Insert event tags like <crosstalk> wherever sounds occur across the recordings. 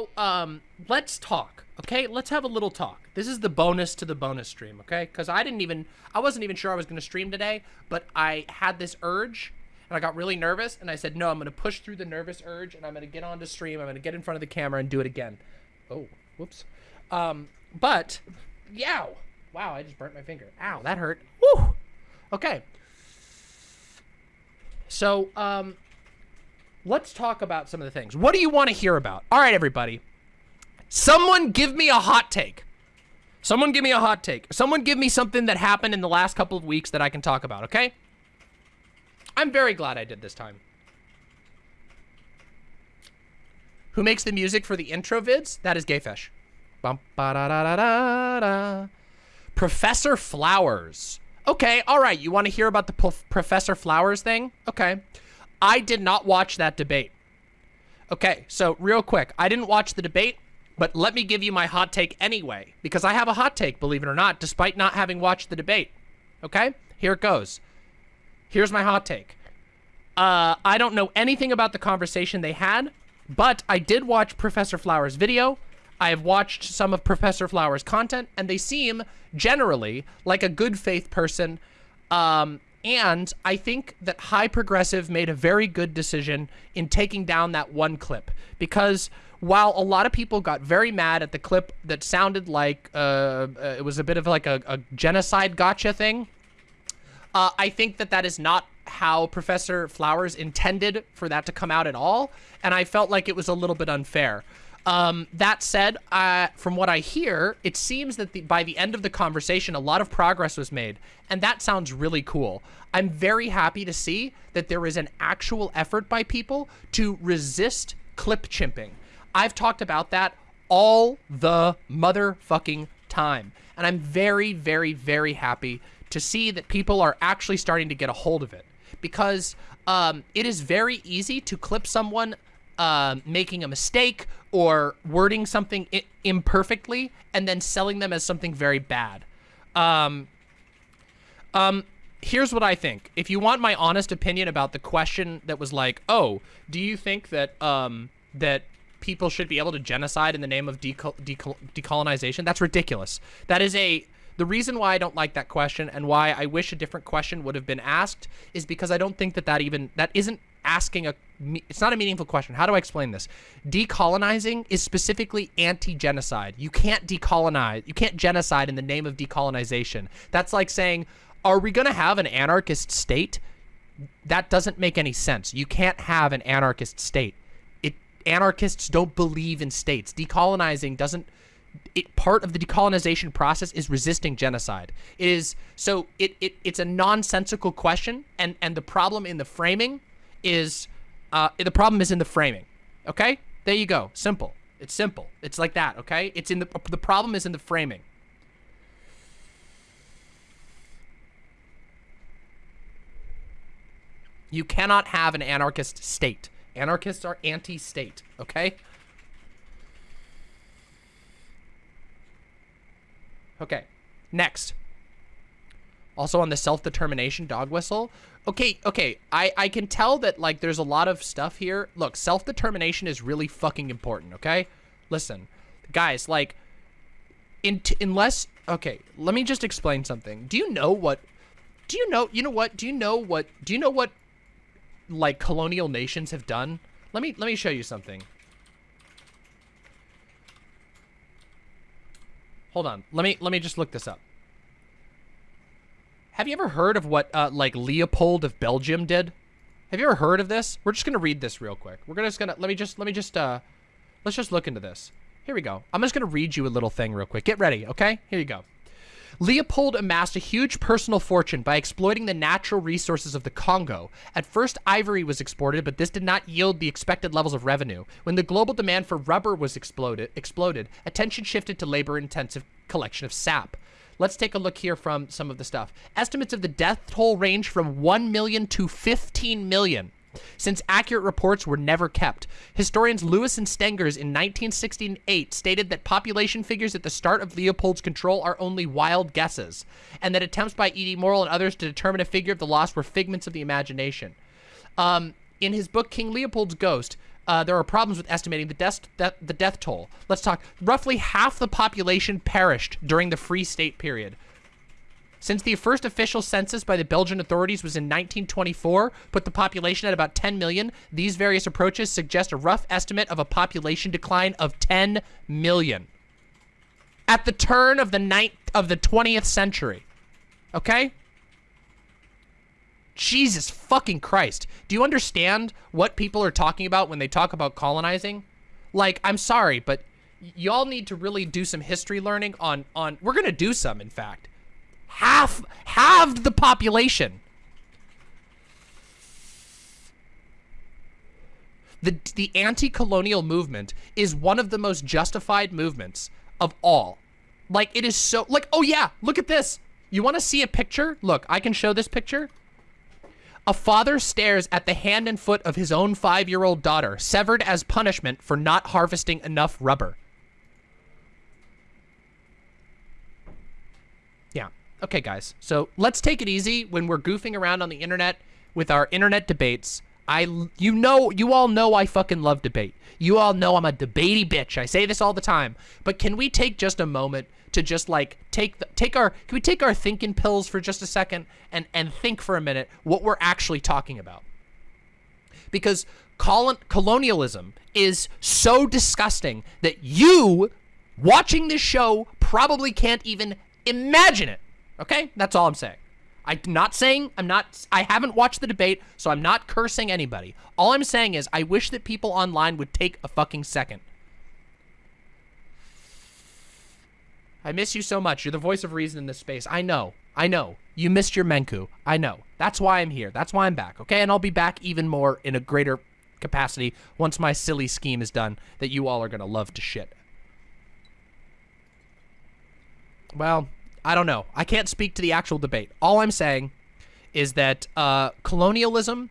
So, um, let's talk, okay? Let's have a little talk. This is the bonus to the bonus stream, okay? Because I didn't even, I wasn't even sure I was going to stream today, but I had this urge, and I got really nervous, and I said, no, I'm going to push through the nervous urge, and I'm going to get on to stream. I'm going to get in front of the camera and do it again. Oh, whoops. Um, but, yow. Wow, I just burnt my finger. Ow, that hurt. Woo! Okay. So, um, let's talk about some of the things. What do you want to hear about? All right, everybody. Someone give me a hot take. Someone give me a hot take. Someone give me something that happened in the last couple of weeks that I can talk about, okay? I'm very glad I did this time. Who makes the music for the intro vids? That is Gayfish. Professor Flowers. Okay, all right. You want to hear about the Professor Flowers thing? Okay. I did not watch that debate. Okay, so real quick, I didn't watch the debate, but let me give you my hot take anyway, because I have a hot take, believe it or not, despite not having watched the debate. Okay, here it goes. Here's my hot take. Uh, I don't know anything about the conversation they had, but I did watch Professor Flowers' video. I have watched some of Professor Flowers' content, and they seem generally like a good faith person um, and I think that High Progressive made a very good decision in taking down that one clip because while a lot of people got very mad at the clip that sounded like uh, uh, it was a bit of like a, a genocide gotcha thing, uh, I think that that is not how Professor Flowers intended for that to come out at all, and I felt like it was a little bit unfair. Um, that said, uh, from what I hear, it seems that the, by the end of the conversation, a lot of progress was made, and that sounds really cool. I'm very happy to see that there is an actual effort by people to resist clip chimping. I've talked about that all the motherfucking time, and I'm very, very, very happy to see that people are actually starting to get a hold of it because um, it is very easy to clip someone uh, making a mistake or wording something imperfectly and then selling them as something very bad. Um, um, here's what I think. If you want my honest opinion about the question that was like, oh, do you think that um, that people should be able to genocide in the name of decol decol decolonization? That's ridiculous. That is a the reason why I don't like that question and why I wish a different question would have been asked is because I don't think that that even that isn't asking a it's not a meaningful question. How do I explain this? Decolonizing is specifically anti-genocide. You can't decolonize. You can't genocide in the name of decolonization. That's like saying, are we going to have an anarchist state? That doesn't make any sense. You can't have an anarchist state. It anarchists don't believe in states. Decolonizing doesn't it part of the decolonization process is resisting genocide. It is so it, it it's a nonsensical question and and the problem in the framing is uh, the problem is in the framing. Okay, there you go. Simple. It's simple. It's like that. Okay, it's in the the problem is in the framing. You cannot have an anarchist state. Anarchists are anti-state. Okay. Okay. Next. Also on the self-determination dog whistle, Okay, okay. I, I can tell that, like, there's a lot of stuff here. Look, self-determination is really fucking important, okay? Listen, guys, like, in unless... Okay, let me just explain something. Do you know what... Do you know... You know what? Do you know what... Do you know what, like, colonial nations have done? Let me, let me show you something. Hold on. Let me, let me just look this up. Have you ever heard of what, uh, like, Leopold of Belgium did? Have you ever heard of this? We're just gonna read this real quick. We're gonna just gonna, let me just, let me just, uh, let's just look into this. Here we go. I'm just gonna read you a little thing real quick. Get ready, okay? Here you go. Leopold amassed a huge personal fortune by exploiting the natural resources of the Congo. At first, ivory was exported, but this did not yield the expected levels of revenue. When the global demand for rubber was exploded, exploded attention shifted to labor-intensive collection of sap. Let's take a look here from some of the stuff. Estimates of the death toll range from 1 million to 15 million since accurate reports were never kept. Historians Louis and Stengers in 1968 stated that population figures at the start of Leopold's control are only wild guesses, and that attempts by E.D. Morel and others to determine a figure of the loss were figments of the imagination. Um, in his book King Leopold's Ghost, uh, there are problems with estimating the death, death, the death toll. Let's talk. Roughly half the population perished during the Free State period. Since the first official census by the Belgian authorities was in 1924, put the population at about 10 million, these various approaches suggest a rough estimate of a population decline of 10 million. At the turn of the ninth of the 20th century. Okay? Jesus fucking Christ. Do you understand what people are talking about when they talk about colonizing? Like, I'm sorry, but y'all need to really do some history learning on, on, we're gonna do some, in fact half halved the population. The the anti-colonial movement is one of the most justified movements of all. Like it is so like oh yeah, look at this. You want to see a picture? Look, I can show this picture. A father stares at the hand and foot of his own 5-year-old daughter, severed as punishment for not harvesting enough rubber. Yeah. Okay, guys. So let's take it easy when we're goofing around on the internet with our internet debates. I, you know, you all know I fucking love debate. You all know I'm a debatey bitch. I say this all the time. But can we take just a moment to just like take the, take our, can we take our thinking pills for just a second and, and think for a minute what we're actually talking about? Because colon, colonialism is so disgusting that you watching this show probably can't even imagine it. Okay? That's all I'm saying. I'm not saying, I'm not, I haven't watched the debate, so I'm not cursing anybody. All I'm saying is I wish that people online would take a fucking second. I miss you so much. You're the voice of reason in this space. I know. I know. You missed your Menku. I know. That's why I'm here. That's why I'm back, okay? And I'll be back even more in a greater capacity once my silly scheme is done that you all are going to love to shit. Well, I don't know. I can't speak to the actual debate. All I'm saying is that uh, colonialism,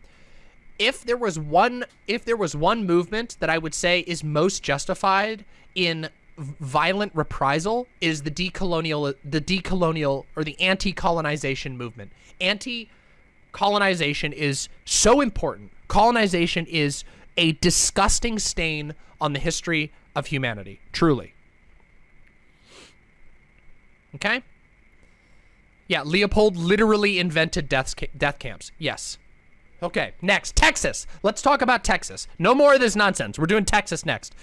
if there was one, if there was one movement that I would say is most justified in violent reprisal, is the decolonial, the decolonial or the anti-colonization movement. Anti-colonization is so important. Colonization is a disgusting stain on the history of humanity, truly. Okay? Yeah, Leopold literally invented death, death camps. Yes. Okay, next, Texas. Let's talk about Texas. No more of this nonsense. We're doing Texas next.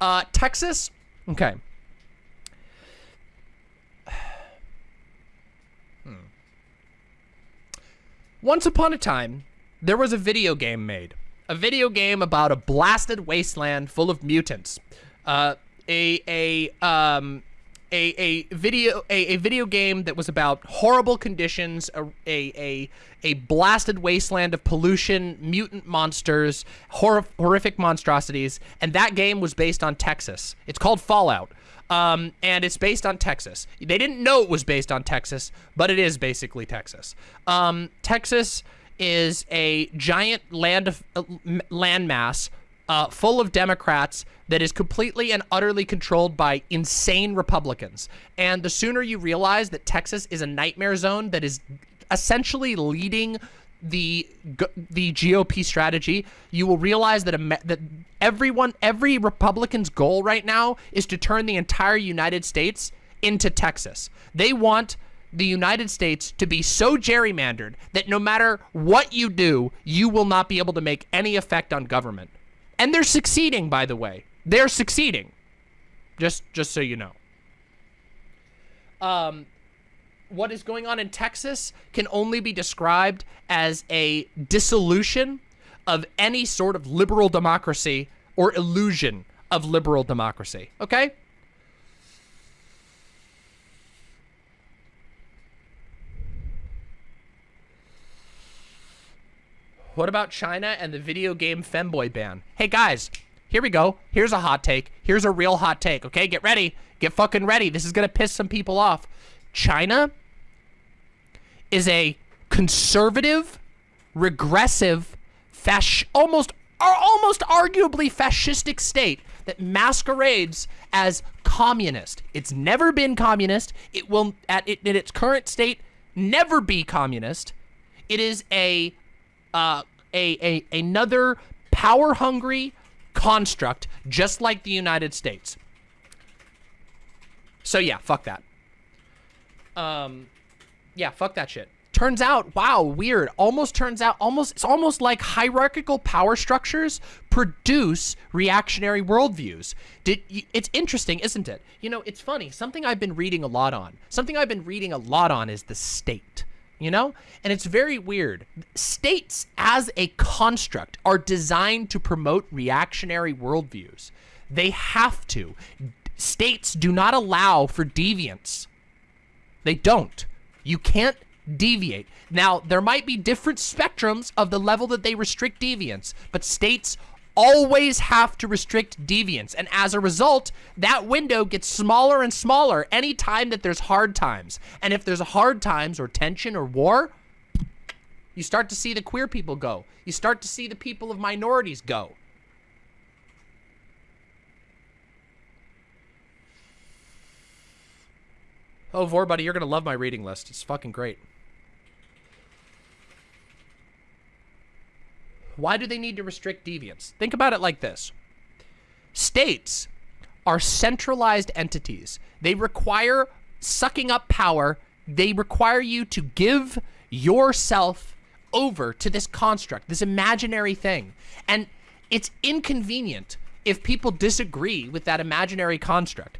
Uh, Texas, okay. <sighs> Hmm. Once upon a time, there was a video game made. A video game about a blasted wasteland full of mutants. Uh, a, a, um, a, a video a, a video game that was about horrible conditions, a, a, a, a blasted wasteland of pollution, mutant monsters, hor horrific monstrosities, and that game was based on Texas. It's called Fallout. Um, and it's based on Texas. They didn't know it was based on Texas, but it is basically Texas. Um, Texas is a giant land of, uh, landmass uh, full of Democrats that is completely and utterly controlled by insane Republicans. And the sooner you realize that Texas is a nightmare zone that is essentially leading the the GOP strategy, you will realize that a, that everyone, every Republican's goal right now is to turn the entire United States into Texas. They want the United States to be so gerrymandered that no matter what you do, you will not be able to make any effect on government. And they're succeeding, by the way. They're succeeding. Just just so you know. Um, what is going on in Texas can only be described as a dissolution of any sort of liberal democracy or illusion of liberal democracy. Okay? What about China and the video game femboy ban? Hey guys, here we go. Here's a hot take. Here's a real hot take, okay? Get ready. Get fucking ready. This is gonna piss some people off. China is a conservative, regressive, fasc almost almost arguably fascistic state that masquerades as communist. It's never been communist. It will, at it, in its current state, never be communist. It is a uh, a, a another power-hungry, construct, just like the United States. So yeah, fuck that. Um, yeah, fuck that shit. Turns out, wow, weird. Almost turns out, almost it's almost like hierarchical power structures produce reactionary worldviews. Did it's interesting, isn't it? You know, it's funny. Something I've been reading a lot on. Something I've been reading a lot on is the state. You know, and it's very weird. States, as a construct, are designed to promote reactionary worldviews. They have to. States do not allow for deviance. They don't. You can't deviate. Now, there might be different spectrums of the level that they restrict deviance, but states always have to restrict deviance. And as a result, that window gets smaller and smaller anytime that there's hard times. And if there's hard times or tension or war, you start to see the queer people go. You start to see the people of minorities go. Oh, Vor, buddy, you're going to love my reading list. It's fucking great. Why do they need to restrict deviance? Think about it like this. States are centralized entities. They require sucking up power. They require you to give yourself over to this construct, this imaginary thing. And it's inconvenient if people disagree with that imaginary construct.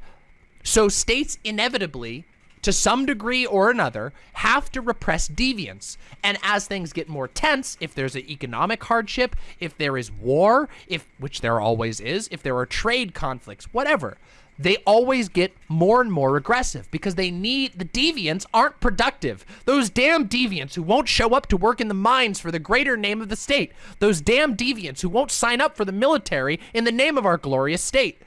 So states inevitably to some degree or another, have to repress deviance. And as things get more tense, if there's an economic hardship, if there is war, if which there always is, if there are trade conflicts, whatever, they always get more and more aggressive because they need the deviants aren't productive. Those damn deviants who won't show up to work in the mines for the greater name of the state. Those damn deviants who won't sign up for the military in the name of our glorious state.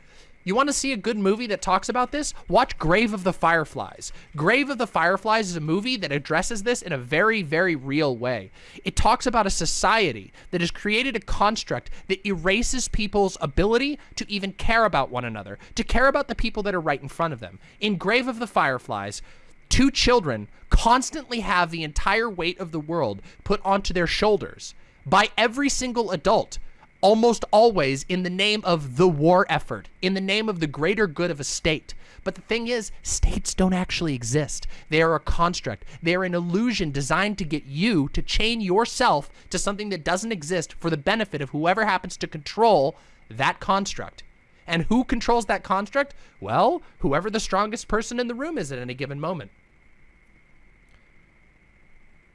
You want to see a good movie that talks about this? Watch Grave of the Fireflies. Grave of the Fireflies is a movie that addresses this in a very, very real way. It talks about a society that has created a construct that erases people's ability to even care about one another, to care about the people that are right in front of them. In Grave of the Fireflies, two children constantly have the entire weight of the world put onto their shoulders by every single adult almost always in the name of the war effort, in the name of the greater good of a state. But the thing is, states don't actually exist. They are a construct. They are an illusion designed to get you to chain yourself to something that doesn't exist for the benefit of whoever happens to control that construct. And who controls that construct? Well, whoever the strongest person in the room is at any given moment.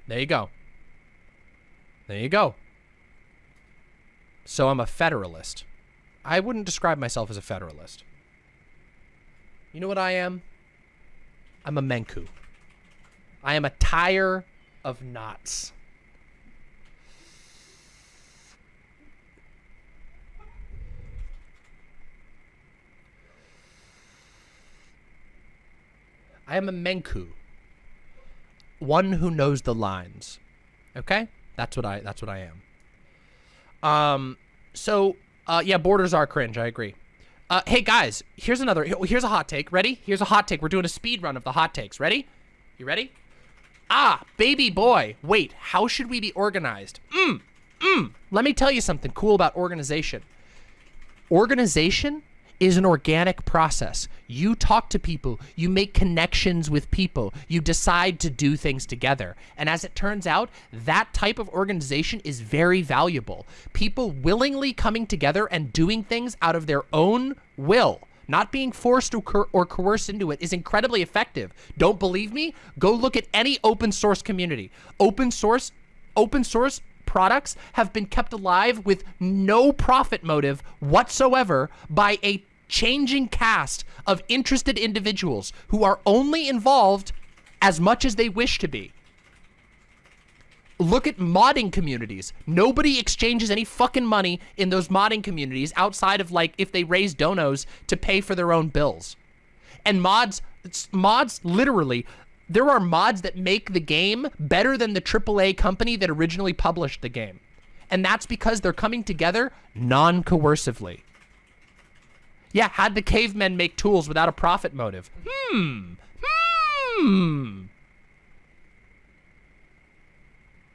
There you go. There you go. So I'm a federalist. I wouldn't describe myself as a federalist. You know what I am? I'm a Menku. I am a tire of knots. I am a Menku. One who knows the lines. Okay? That's what I that's what I am. Um, so, uh, yeah, borders are cringe. I agree. Uh, hey guys, here's another, here's a hot take. Ready? Here's a hot take. We're doing a speed run of the hot takes. Ready? You ready? Ah, baby boy. Wait, how should we be organized? Mmm, mmm. Let me tell you something cool about organization. Organization is an organic process. You talk to people, you make connections with people, you decide to do things together. And as it turns out, that type of organization is very valuable. People willingly coming together and doing things out of their own will not being forced or, coer or, coerced into it is incredibly effective. Don't believe me? Go look at any open source community. Open source, open source products have been kept alive with no profit motive whatsoever by a changing cast of interested individuals who are only involved as much as they wish to be. Look at modding communities. Nobody exchanges any fucking money in those modding communities outside of like if they raise donos to pay for their own bills. And mods, mods literally, there are mods that make the game better than the AAA company that originally published the game. And that's because they're coming together non-coercively. Yeah, had the cavemen make tools without a profit motive? Hmm. Hmm.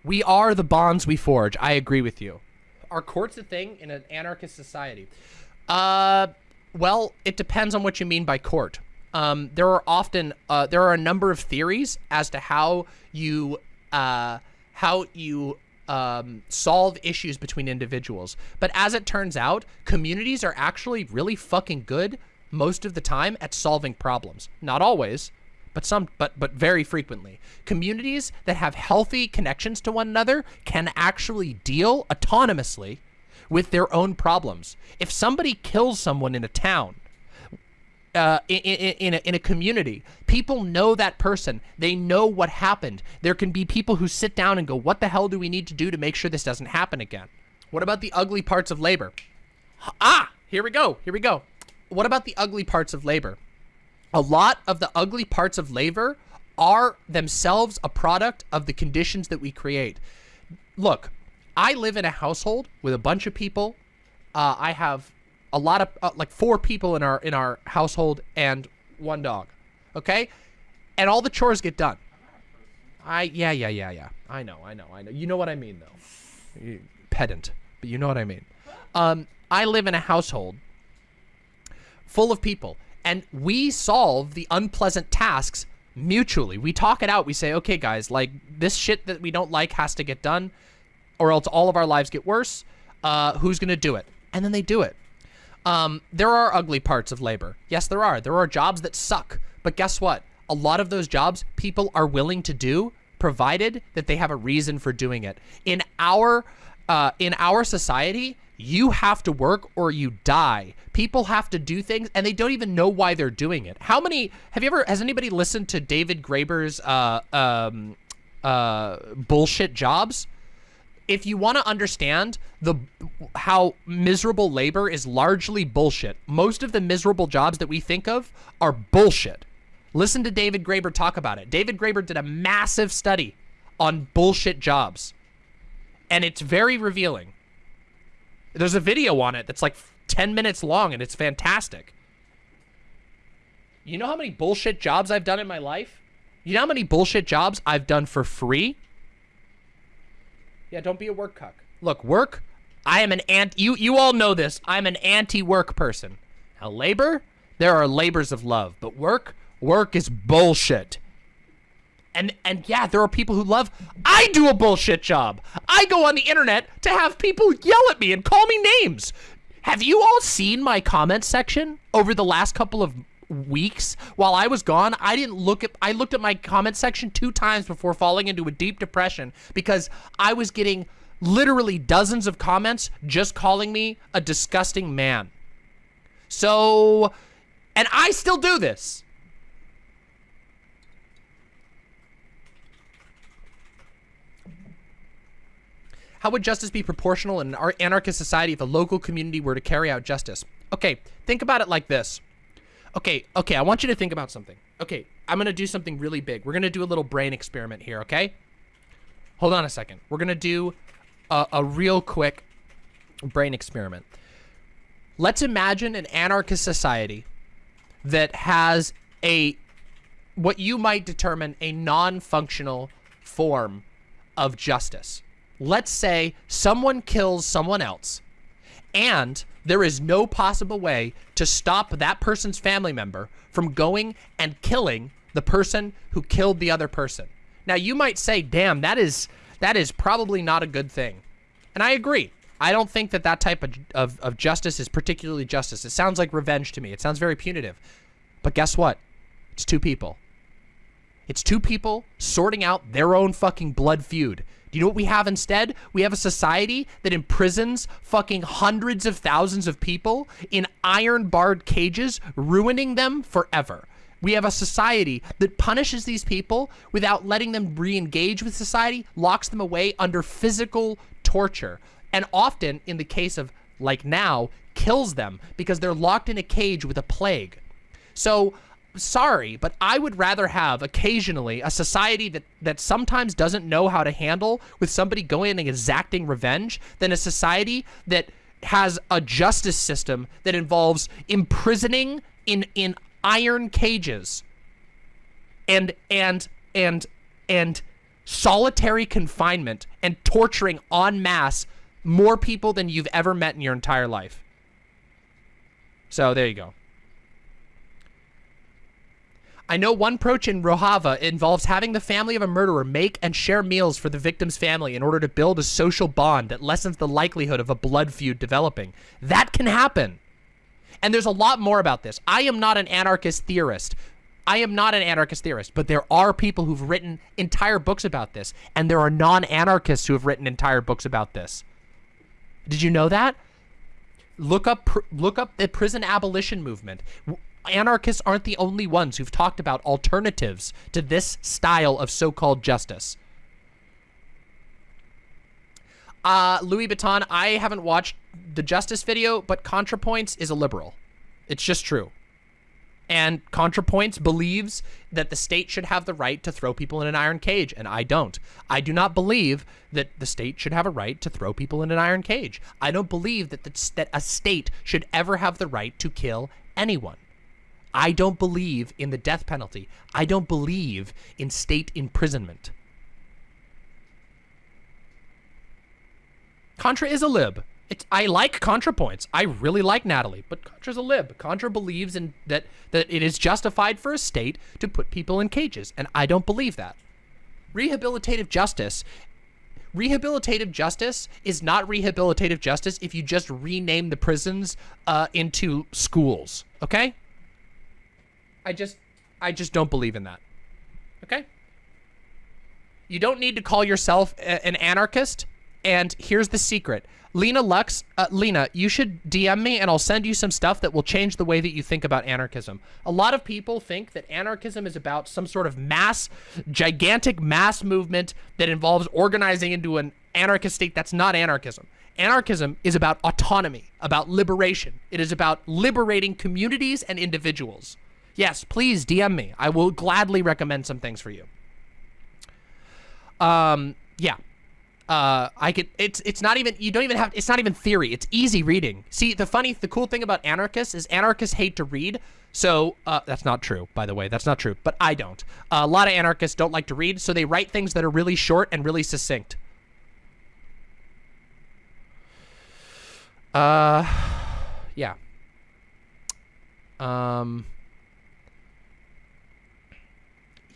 We are the bonds we forge. I agree with you. Are courts a thing in an anarchist society? Uh, well, it depends on what you mean by court. Um, there are often uh, there are a number of theories as to how you uh, how you um, solve issues between individuals. But as it turns out, communities are actually really fucking good most of the time at solving problems. Not always, but some but but very frequently. Communities that have healthy connections to one another can actually deal autonomously with their own problems. If somebody kills someone in a town, uh, in, in, in, a, in a community. People know that person. They know what happened. There can be people who sit down and go, what the hell do we need to do to make sure this doesn't happen again? What about the ugly parts of labor? Ah, here we go. Here we go. What about the ugly parts of labor? A lot of the ugly parts of labor are themselves a product of the conditions that we create. Look, I live in a household with a bunch of people. Uh, I have a lot of uh, like four people in our in our household and one dog. Okay? And all the chores get done. I yeah, yeah, yeah, yeah. I know, I know, I know. You know what I mean though. Pedant, but you know what I mean. Um I live in a household full of people and we solve the unpleasant tasks mutually. We talk it out. We say, "Okay, guys, like this shit that we don't like has to get done or else all of our lives get worse. Uh who's going to do it?" And then they do it. Um, there are ugly parts of labor. Yes, there are. There are jobs that suck. But guess what? A lot of those jobs people are willing to do provided that they have a reason for doing it. In our uh, in our society, you have to work or you die. People have to do things and they don't even know why they're doing it. How many have you ever has anybody listened to David Graeber's uh, um, uh, bullshit jobs? If you want to understand the how miserable labor is largely bullshit, most of the miserable jobs that we think of are bullshit. Listen to David Graeber talk about it. David Graeber did a massive study on bullshit jobs, and it's very revealing. There's a video on it that's like 10 minutes long, and it's fantastic. You know how many bullshit jobs I've done in my life? You know how many bullshit jobs I've done for free? Yeah, don't be a work cuck. Look, work, I am an ant. You, you all know this. I'm an anti-work person. Now, labor, there are labors of love. But work, work is bullshit. And, and yeah, there are people who love, I do a bullshit job. I go on the internet to have people yell at me and call me names. Have you all seen my comment section over the last couple of weeks while I was gone, I didn't look at, I looked at my comment section two times before falling into a deep depression because I was getting literally dozens of comments just calling me a disgusting man. So, and I still do this. How would justice be proportional in an anarchist society if a local community were to carry out justice? Okay, think about it like this. Okay, okay, I want you to think about something. Okay, I'm gonna do something really big. We're gonna do a little brain experiment here, okay? Hold on a second. We're gonna do a, a real quick brain experiment. Let's imagine an anarchist society that has a, what you might determine a non-functional form of justice. Let's say someone kills someone else and there is no possible way to stop that person's family member from going and killing the person who killed the other person. Now, you might say, damn, that is that is probably not a good thing. And I agree. I don't think that that type of, of, of justice is particularly justice. It sounds like revenge to me. It sounds very punitive. But guess what? It's two people. It's two people sorting out their own fucking blood feud. You know what we have instead? We have a society that imprisons fucking hundreds of thousands of people in iron barred cages, ruining them forever. We have a society that punishes these people without letting them re-engage with society, locks them away under physical torture, and often, in the case of like now, kills them because they're locked in a cage with a plague. So sorry, but I would rather have occasionally a society that, that sometimes doesn't know how to handle with somebody going and exacting revenge than a society that has a justice system that involves imprisoning in in iron cages and and and and solitary confinement and torturing en masse More people than you've ever met in your entire life. So there you go. I know one approach in Rojava involves having the family of a murderer make and share meals for the victim's family in order to build a social bond that lessens the likelihood of a blood feud developing. That can happen. And there's a lot more about this. I am not an anarchist theorist. I am not an anarchist theorist, but there are people who've written entire books about this, and there are non-anarchists who have written entire books about this. Did you know that? Look up look up the prison abolition movement anarchists aren't the only ones who've talked about alternatives to this style of so-called justice. Uh, Louis Vuitton, I haven't watched the justice video, but ContraPoints is a liberal. It's just true. And ContraPoints believes that the state should have the right to throw people in an iron cage, and I don't. I do not believe that the state should have a right to throw people in an iron cage. I don't believe that, the, that a state should ever have the right to kill anyone. I don't believe in the death penalty. I don't believe in state imprisonment. Contra is a lib. It's, I like Contra points. I really like Natalie, but Contra's a lib. Contra believes in that that it is justified for a state to put people in cages, and I don't believe that. Rehabilitative justice rehabilitative justice is not rehabilitative justice if you just rename the prisons uh, into schools, okay? I just, I just don't believe in that. Okay? You don't need to call yourself an anarchist. And here's the secret. Lena Lux, uh, Lena, you should DM me and I'll send you some stuff that will change the way that you think about anarchism. A lot of people think that anarchism is about some sort of mass, gigantic mass movement that involves organizing into an anarchist state. That's not anarchism. Anarchism is about autonomy, about liberation. It is about liberating communities and individuals. Yes, please DM me. I will gladly recommend some things for you. Um, yeah. Uh, I could, it's, it's not even, you don't even have, it's not even theory. It's easy reading. See, the funny, the cool thing about anarchists is anarchists hate to read. So, uh, that's not true, by the way. That's not true, but I don't. Uh, a lot of anarchists don't like to read, so they write things that are really short and really succinct. Uh, yeah. Um,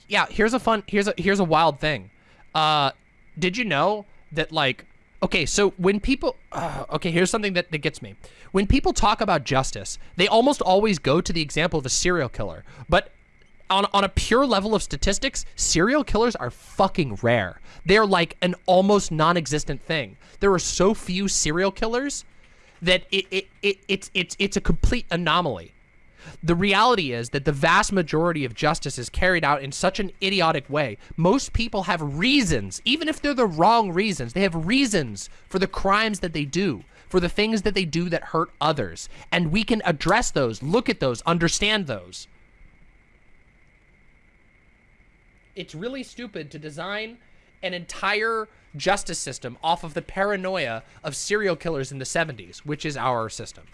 yeah, here's a fun, here's a, here's a wild thing. Uh, did you know that like, okay, so when people, uh, okay, here's something that, that gets me. When people talk about justice, they almost always go to the example of a serial killer. But on, on a pure level of statistics, serial killers are fucking rare. They're like an almost non-existent thing. There are so few serial killers that it, it, it, it's, it's, it's a complete anomaly. The reality is that the vast majority of justice is carried out in such an idiotic way. Most people have reasons, even if they're the wrong reasons, they have reasons for the crimes that they do, for the things that they do that hurt others. And we can address those, look at those, understand those. It's really stupid to design an entire justice system off of the paranoia of serial killers in the 70s, which is our system.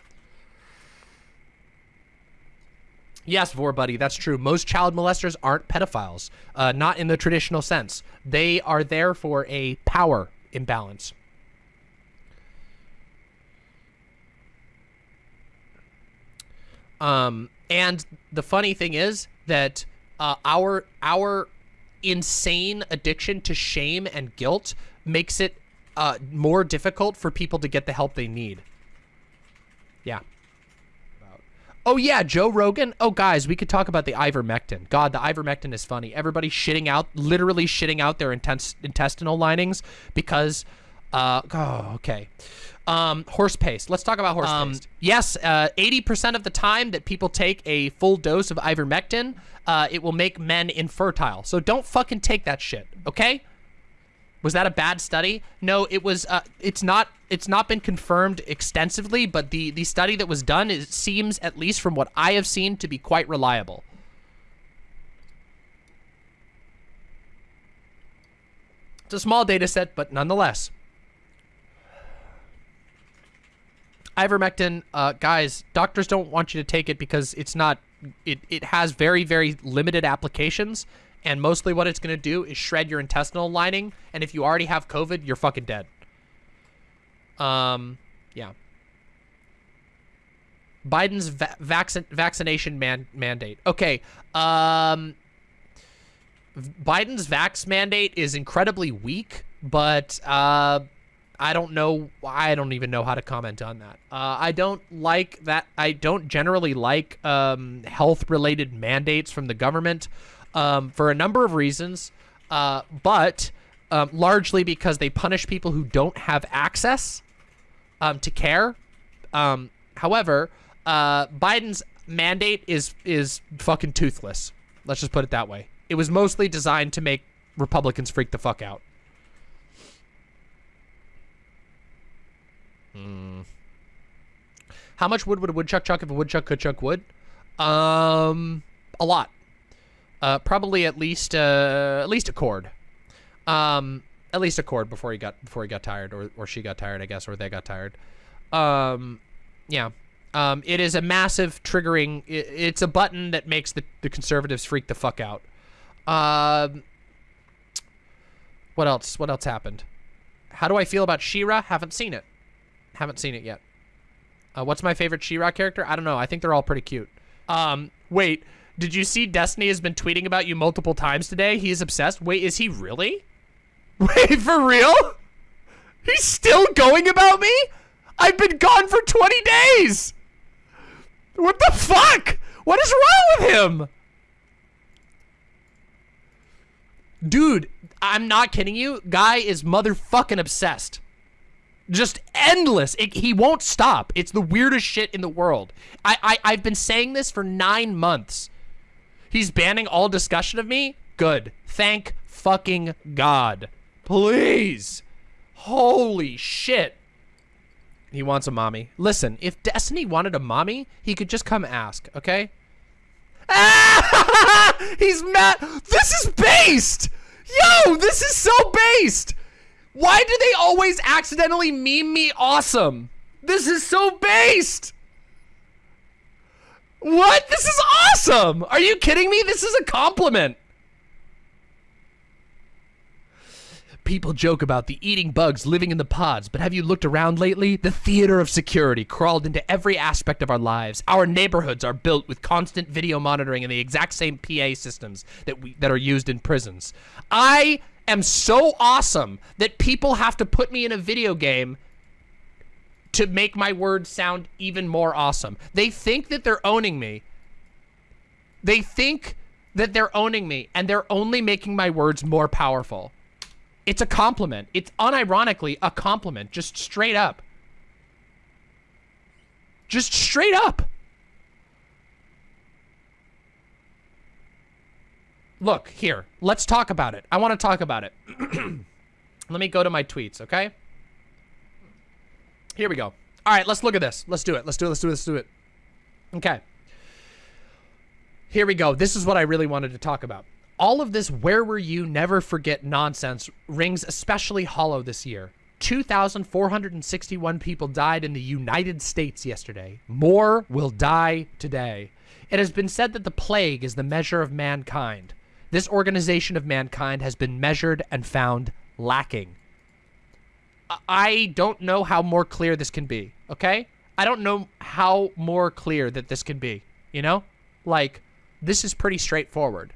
Yes, Vor buddy, that's true. Most child molesters aren't pedophiles, uh, not in the traditional sense. They are there for a power imbalance. Um, and the funny thing is that uh, our our insane addiction to shame and guilt makes it uh, more difficult for people to get the help they need. Yeah. Oh yeah, Joe Rogan. Oh guys, we could talk about the ivermectin. God, the ivermectin is funny. Everybody shitting out, literally shitting out their intense intestinal linings because, uh, oh, okay. Um, horse paste. Let's talk about horse um, paste. Yes, 80% uh, of the time that people take a full dose of ivermectin, uh, it will make men infertile. So don't fucking take that shit, okay? Was that a bad study? No, it was. Uh, it's not. It's not been confirmed extensively, but the the study that was done it seems, at least from what I have seen, to be quite reliable. It's a small data set, but nonetheless. Ivermectin, uh, guys, doctors don't want you to take it because it's not. It it has very very limited applications and mostly what it's going to do is shred your intestinal lining, and if you already have COVID, you're fucking dead. Um, yeah. Biden's va vaccin vaccination man mandate. Okay. Um, Biden's vax mandate is incredibly weak, but uh, I don't know. I don't even know how to comment on that. Uh, I don't like that. I don't generally like um, health-related mandates from the government um, for a number of reasons, uh, but um, largely because they punish people who don't have access um, to care. Um, however, uh, Biden's mandate is is fucking toothless. Let's just put it that way. It was mostly designed to make Republicans freak the fuck out. Hmm. How much wood would a woodchuck chuck if a woodchuck could chuck wood? Um, a lot. Uh, probably at least uh, at least a cord. Um, at least a cord before he got before he got tired or or she got tired, I guess, or they got tired. Um, yeah. Um, it is a massive triggering. It, it's a button that makes the the conservatives freak the fuck out. Um, what else? What else happened? How do I feel about She-Ra? Haven't seen it. Haven't seen it yet. Uh, what's my favorite She-Ra character? I don't know. I think they're all pretty cute. Um, wait. Did you see Destiny has been tweeting about you multiple times today? He is obsessed. Wait, is he really? <laughs> Wait, for real? He's still going about me? I've been gone for 20 days! What the fuck? What is wrong with him? Dude, I'm not kidding you. Guy is motherfucking obsessed. Just endless. It, he won't stop. It's the weirdest shit in the world. I, I, I've been saying this for nine months. He's banning all discussion of me? Good. Thank fucking God. Please. Holy shit. He wants a mommy. Listen, if Destiny wanted a mommy, he could just come ask, okay? Ah! <laughs> He's mad. This is based. Yo, this is so based. Why do they always accidentally meme me awesome? This is so based. What? This is awesome. Are you kidding me? This is a compliment. People joke about the eating bugs living in the pods, but have you looked around lately? The theater of security crawled into every aspect of our lives. Our neighborhoods are built with constant video monitoring and the exact same PA systems that we that are used in prisons. I am so awesome that people have to put me in a video game to make my words sound even more awesome. They think that they're owning me. They think that they're owning me and they're only making my words more powerful. It's a compliment. It's unironically a compliment, just straight up. Just straight up. Look, here. Let's talk about it. I want to talk about it. <clears throat> Let me go to my tweets, okay? Here we go. All right, let's look at this. Let's do it. Let's do it. Let's do it. Let's do it. Okay. Here we go. This is what I really wanted to talk about all of this where were you never forget nonsense rings especially hollow this year. 2,461 people died in the United States yesterday. More will die today. It has been said that the plague is the measure of mankind. This organization of mankind has been measured and found lacking. I don't know how more clear this can be, okay? I don't know how more clear that this can be, you know? Like, this is pretty straightforward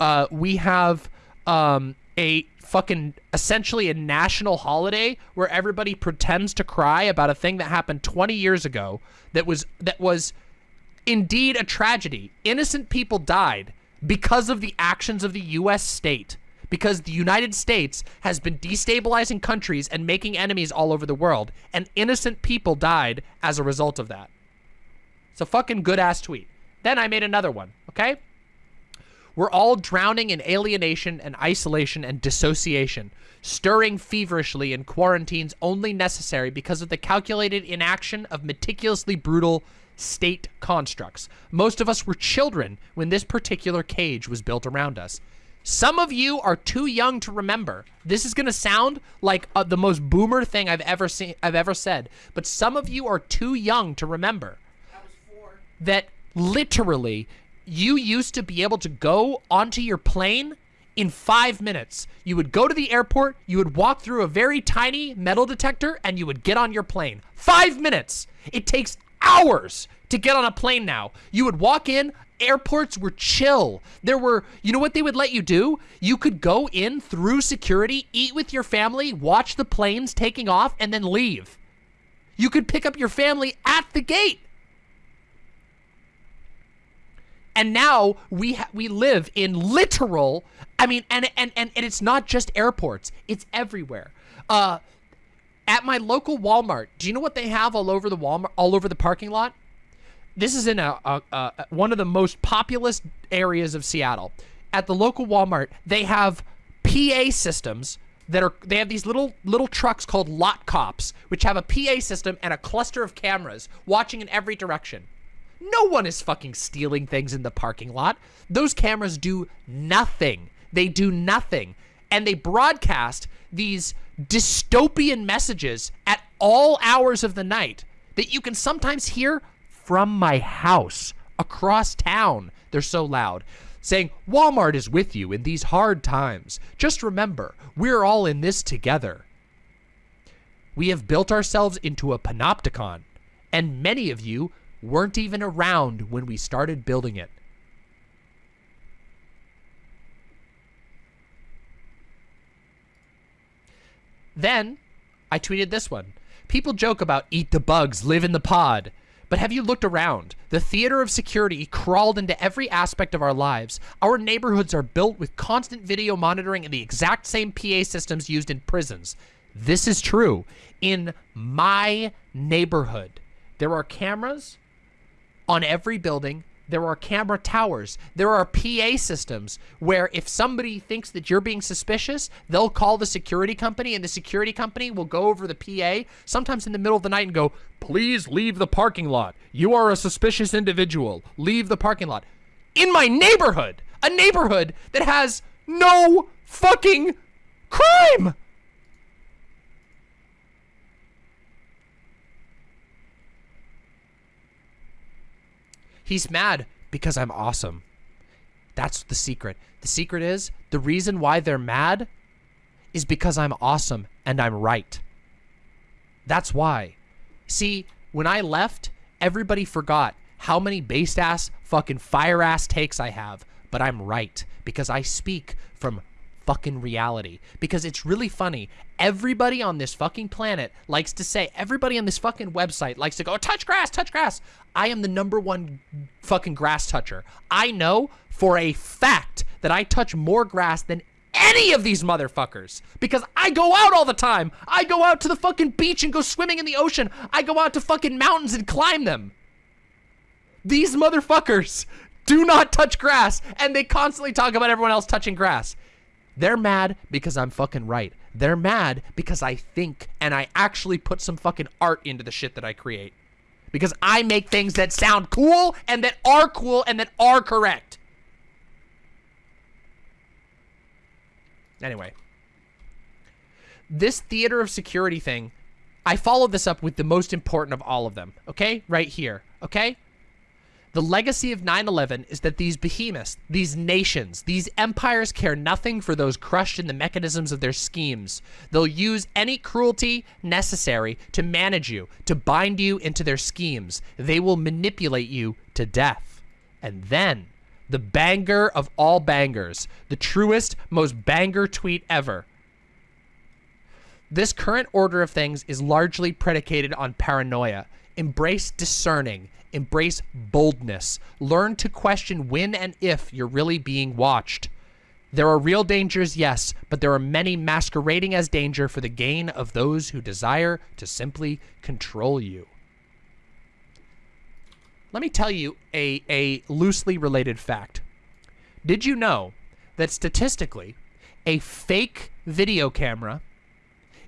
uh, we have um, a fucking essentially a national holiday where everybody pretends to cry about a thing that happened 20 years ago that was that was indeed a tragedy. Innocent people died because of the actions of the US state. Because the United States has been destabilizing countries and making enemies all over the world, and innocent people died as a result of that. It's a fucking good ass tweet. Then I made another one, okay? We're all drowning in alienation and isolation and dissociation, stirring feverishly in quarantines only necessary because of the calculated inaction of meticulously brutal state constructs. Most of us were children when this particular cage was built around us. Some of you are too young to remember. This is going to sound like uh, the most boomer thing I've ever seen I've ever said, but some of you are too young to remember. That literally you used to be able to go onto your plane in five minutes. You would go to the airport, you would walk through a very tiny metal detector, and you would get on your plane. Five minutes. It takes hours to get on a plane now. You would walk in, airports were chill. There were, you know what they would let you do? You could go in through security, eat with your family, watch the planes taking off, and then leave. You could pick up your family at the gate. And now we we live in literal, I mean, and, and, and, and it's not just airports, it's everywhere. Uh, at my local Walmart, do you know what they have all over the Walmart, all over the parking lot? This is in a, a, a one of the most populous areas of Seattle. At the local Walmart, they have PA systems that are they have these little little trucks called lot cops, which have a PA system and a cluster of cameras watching in every direction. No one is fucking stealing things in the parking lot. Those cameras do nothing. They do nothing. And they broadcast these dystopian messages at all hours of the night that you can sometimes hear from my house across town. They're so loud. Saying, Walmart is with you in these hard times. Just remember, we're all in this together. We have built ourselves into a panopticon, and many of you weren't even around when we started building it. Then, I tweeted this one. People joke about eat the bugs, live in the pod. But have you looked around? The theater of security crawled into every aspect of our lives. Our neighborhoods are built with constant video monitoring and the exact same PA systems used in prisons. This is true. In my neighborhood, there are cameras on every building. There are camera towers. There are PA systems where if somebody thinks that you're being suspicious, they'll call the security company and the security company will go over the PA sometimes in the middle of the night and go, please leave the parking lot. You are a suspicious individual. Leave the parking lot. In my neighborhood, a neighborhood that has no fucking crime. He's mad because I'm awesome. That's the secret. The secret is the reason why they're mad is because I'm awesome and I'm right. That's why. See, when I left, everybody forgot how many based ass, fucking fire ass takes I have, but I'm right because I speak from fucking reality. Because it's really funny. Everybody on this fucking planet likes to say, everybody on this fucking website likes to go, touch grass, touch grass. I am the number one fucking grass toucher. I know for a fact that I touch more grass than any of these motherfuckers because I go out all the time. I go out to the fucking beach and go swimming in the ocean. I go out to fucking mountains and climb them. These motherfuckers do not touch grass and they constantly talk about everyone else touching grass. They're mad because I'm fucking right. They're mad because I think and I actually put some fucking art into the shit that I create. Because I make things that sound cool and that are cool and that are correct. Anyway. This theater of security thing, I followed this up with the most important of all of them. Okay? Right here. Okay? The legacy of 9-11 is that these behemoths, these nations, these empires care nothing for those crushed in the mechanisms of their schemes. They'll use any cruelty necessary to manage you, to bind you into their schemes. They will manipulate you to death. And then, the banger of all bangers, the truest, most banger tweet ever. This current order of things is largely predicated on paranoia. Embrace discerning Embrace boldness. Learn to question when and if you're really being watched. There are real dangers, yes, but there are many masquerading as danger for the gain of those who desire to simply control you. Let me tell you a, a loosely related fact. Did you know that statistically, a fake video camera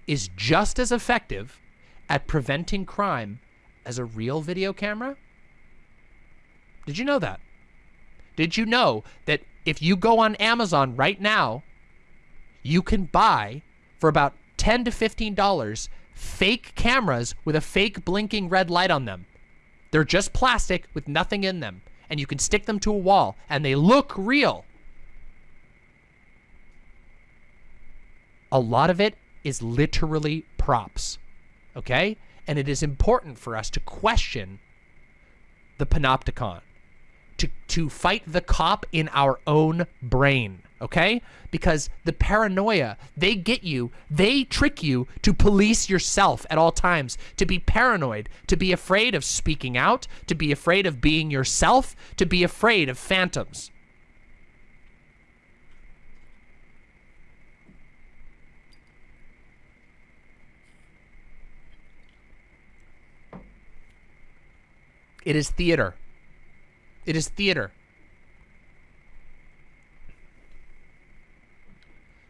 is just as effective at preventing crime as a real video camera? Did you know that? Did you know that if you go on Amazon right now, you can buy for about 10 to $15 fake cameras with a fake blinking red light on them. They're just plastic with nothing in them. And you can stick them to a wall and they look real. a lot of it is literally props. Okay? And it is important for us to question the panopticon. To, to fight the cop in our own brain, okay? Because the paranoia, they get you, they trick you to police yourself at all times, to be paranoid, to be afraid of speaking out, to be afraid of being yourself, to be afraid of phantoms. It is theater. It is theater.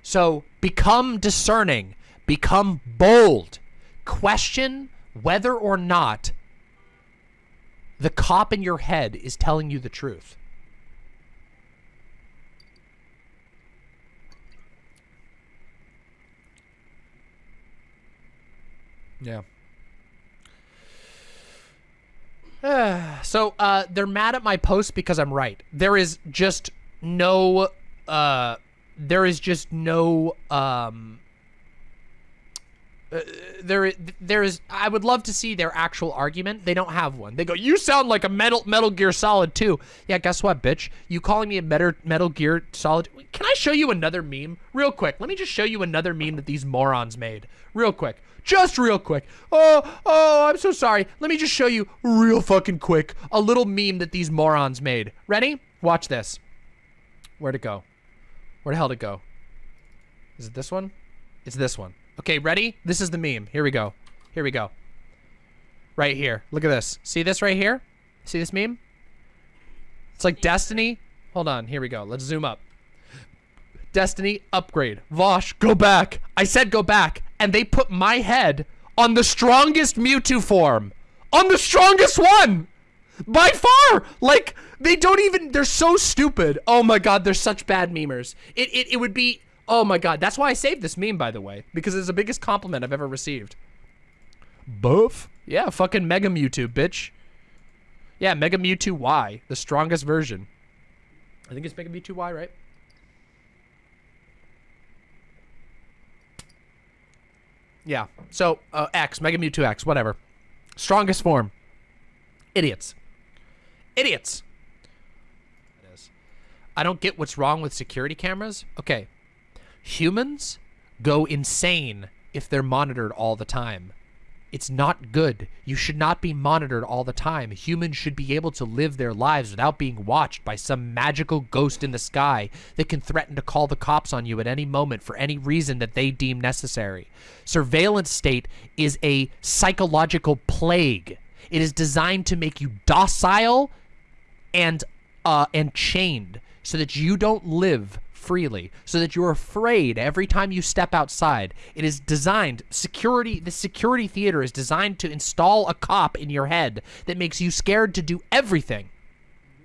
So become discerning, become bold, question whether or not the cop in your head is telling you the truth. Yeah. <sighs> so uh, they're mad at my post because I'm right. There is just no, uh, there is just no, um, uh, there, there is. I would love to see their actual argument. They don't have one. They go, "You sound like a Metal Metal Gear Solid 2." Yeah, guess what, bitch? You calling me a Metal Metal Gear Solid? Can I show you another meme real quick? Let me just show you another meme that these morons made real quick. Just real quick. Oh, oh, I'm so sorry. Let me just show you real fucking quick a little meme that these morons made. Ready? Watch this. Where'd it go? Where the hell did it go? Is it this one? It's this one. Okay, ready? This is the meme. Here we go. Here we go. Right here. Look at this. See this right here? See this meme? It's like Destiny. Hold on. Here we go. Let's zoom up. Destiny upgrade. Vosh, go back. I said go back. And they put my head on the strongest Mewtwo form. On the strongest one! By far! Like, they don't even, they're so stupid. Oh my god, they're such bad memers. It, it, it would be, oh my god. That's why I saved this meme, by the way. Because it's the biggest compliment I've ever received. Buff? Yeah, fucking Mega Mewtwo, bitch. Yeah, Mega Mewtwo Y, the strongest version. I think it's Mega Mewtwo Y, right? Yeah. So, uh, X, Mega Mewtwo X, whatever. Strongest form. Idiots. Idiots. It is. I don't get what's wrong with security cameras. Okay. Humans go insane if they're monitored all the time. It's not good. You should not be monitored all the time. Humans should be able to live their lives without being watched by some magical ghost in the sky that can threaten to call the cops on you at any moment for any reason that they deem necessary. Surveillance state is a psychological plague. It is designed to make you docile and uh, and chained so that you don't live freely so that you're afraid every time you step outside. It is designed, security, the security theater is designed to install a cop in your head that makes you scared to do everything.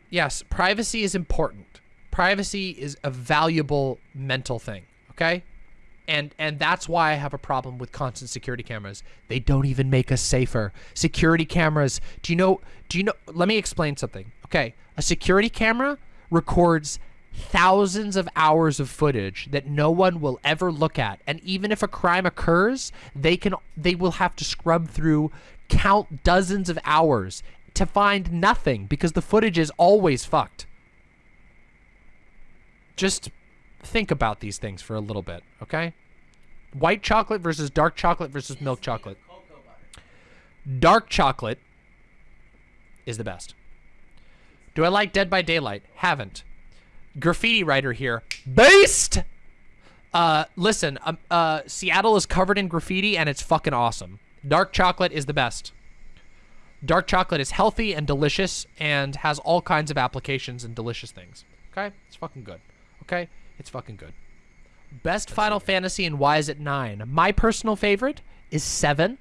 Yes, privacy is important. Privacy is a valuable mental thing, okay? And and that's why I have a problem with constant security cameras. They don't even make us safer. Security cameras, do you know do you know let me explain something. Okay, a security camera records thousands of hours of footage that no one will ever look at. And even if a crime occurs they can they will have to scrub through count dozens of hours to find nothing because the footage is always fucked. Just think about these things for a little bit okay? White chocolate versus dark chocolate versus milk chocolate. Dark chocolate is the best. Do i like dead by daylight? Haven't graffiti writer here. Based! Uh, listen, um, uh, Seattle is covered in graffiti and it's fucking awesome. Dark chocolate is the best. Dark chocolate is healthy and delicious and has all kinds of applications and delicious things. Okay? It's fucking good. Okay? It's fucking good. Best That's Final Fantasy and why is it 9? My personal favorite is 7.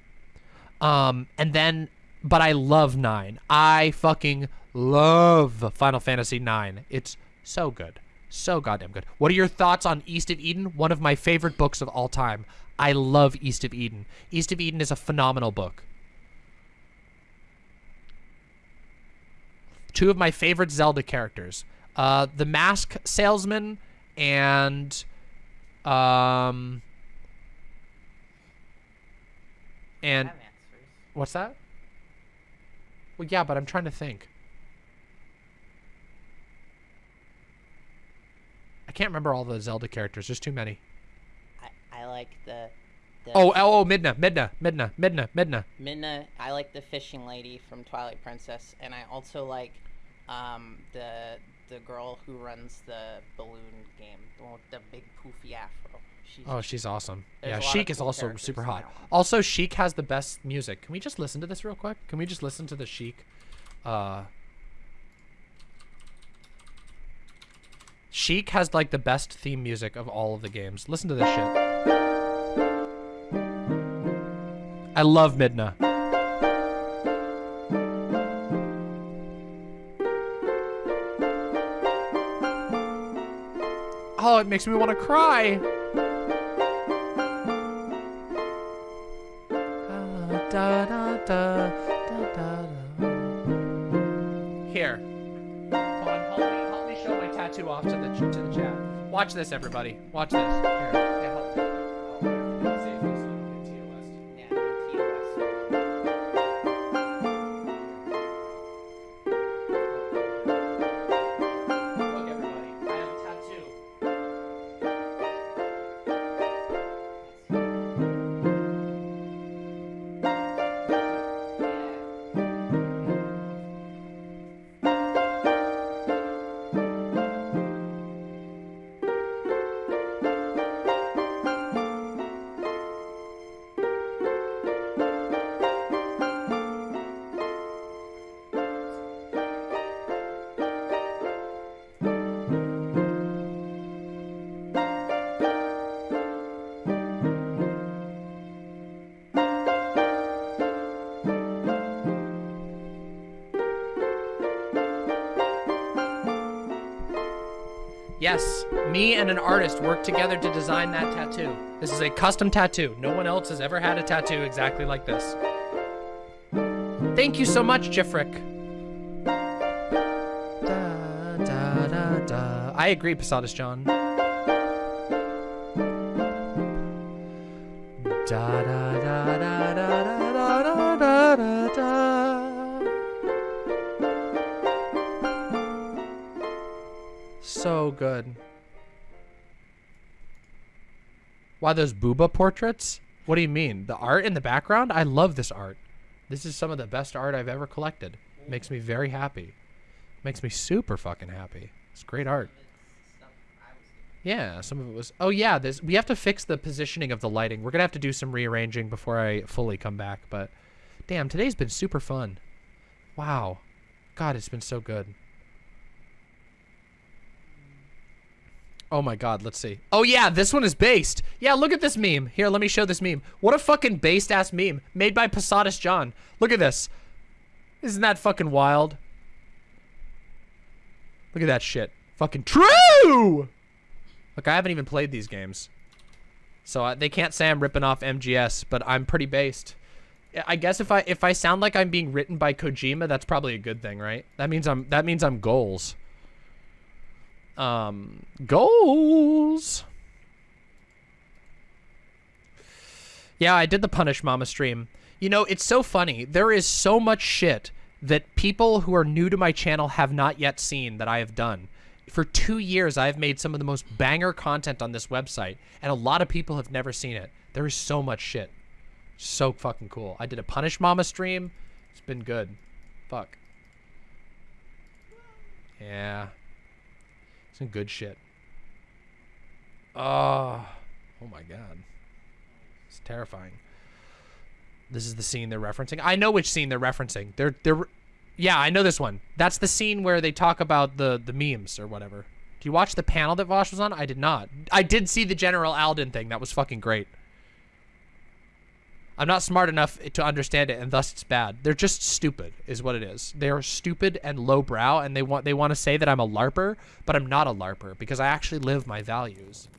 Um, and then, but I love 9. I fucking love Final Fantasy 9. It's so good. So goddamn good. What are your thoughts on East of Eden? One of my favorite books of all time. I love East of Eden. East of Eden is a phenomenal book. Two of my favorite Zelda characters. Uh, the Mask Salesman and... Um, and... What's that? Well, yeah, but I'm trying to think. Can't remember all the Zelda characters. There's too many. I, I like the. the Oh, oh, oh, Midna, Midna, Midna, Midna, Midna. Minna. I like the fishing lady from Twilight Princess, and I also like um, the the girl who runs the balloon game, the the big poofy afro. She's Oh, she's awesome. Yeah, a lot of Sheik is also super hot. one. Also, Sheik has the best music. Can we just listen to this real quick? Can we just listen to the Sheik? Uh, Sheik has like the best theme music of all of the games. Listen to this shit. I love Midna. Oh, it makes me want to cry. This, everybody. Watch this. Here. Yes, me and an artist worked together to design that tattoo. This is a custom tattoo. No one else has ever had a tattoo exactly like this. Thank you so much, Jifrick. Da, da, da, da. I agree, Posadas John. Da, da, good. Why those booba portraits? What do you mean? The art in the background? I love this art. This is some of the best art I've ever collected. Makes me very happy. Makes me super fucking happy. It's great art. Yeah, some of it was. Oh yeah, this we have to fix the positioning of the lighting. We're gonna have to do some rearranging before I fully come back. But damn, today's been super fun. Wow, God, it's been so good. Oh my God, let's see. Oh yeah, this one is based. Yeah, look at this meme. Here, let me show this meme. What a fucking based ass meme made by Posadas John. Look at this. Isn't that fucking wild? Look at that shit. Fucking true. Look, I haven't even played these games. So uh, they can't say I'm ripping off MGS, but I'm pretty based. I- I guess if I if I sound like I'm being written by Kojima, that's probably a good thing, right? That means I'm that means I'm goals. Um goals. Yeah, I did the Punish Mama stream. You know, it's so funny. There is so much shit that people who are new to my channel have not yet seen that I have done. For two years, I've made some of the most banger content on this website, and a lot of people have never seen it. There is so much shit. So fucking cool. I did a Punish Mama stream. It's been good. Fuck. Yeah. Some good shit. Oh. Oh my god. It's terrifying. This is the scene they're referencing. I know which scene they're referencing. They're they're Yeah, I know this one. That's the scene where they talk about the the memes or whatever. Do you watch the panel that Vosh was on? I did not. I did see the General Alden thing. That was fucking great. I'm not smart enough to understand it, and thus it's bad. They're just stupid, is what it is. They're stupid and lowbrow, and they want they want to say that I'm a larper, but I'm not a larper because I actually live my values.